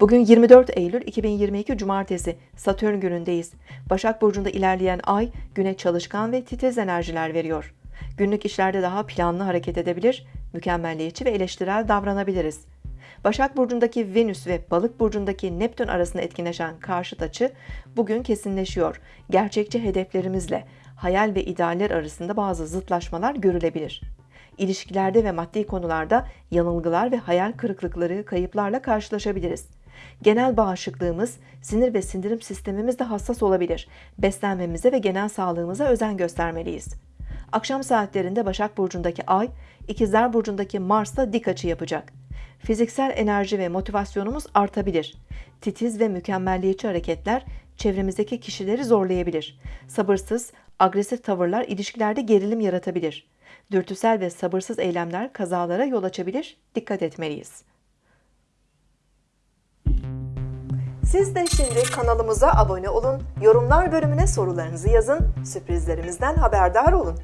Bugün 24 Eylül 2022 Cumartesi Satürn günündeyiz. Başak Burcu'nda ilerleyen ay güne çalışkan ve titiz enerjiler veriyor. Günlük işlerde daha planlı hareket edebilir, mükemmelliyetçi ve eleştirel davranabiliriz. Başak Burcu'ndaki Venüs ve Balık Burcu'ndaki Neptün arasında etkileşen karşıt açı bugün kesinleşiyor. Gerçekçi hedeflerimizle hayal ve idealler arasında bazı zıtlaşmalar görülebilir. İlişkilerde ve maddi konularda yanılgılar ve hayal kırıklıkları, kayıplarla karşılaşabiliriz. Genel bağışıklığımız, sinir ve sindirim sistemimiz de hassas olabilir. Beslenmemize ve genel sağlığımıza özen göstermeliyiz. Akşam saatlerinde Başak Burcu'ndaki Ay, İkizler Burcu'ndaki Mars'la dik açı yapacak. Fiziksel enerji ve motivasyonumuz artabilir. Titiz ve mükemmelliyetçi hareketler çevremizdeki kişileri zorlayabilir. Sabırsız, agresif tavırlar ilişkilerde gerilim yaratabilir. Dürtüsel ve sabırsız eylemler kazalara yol açabilir. Dikkat etmeliyiz. Siz de şimdi kanalımıza abone olun, yorumlar bölümüne sorularınızı yazın, sürprizlerimizden haberdar olun.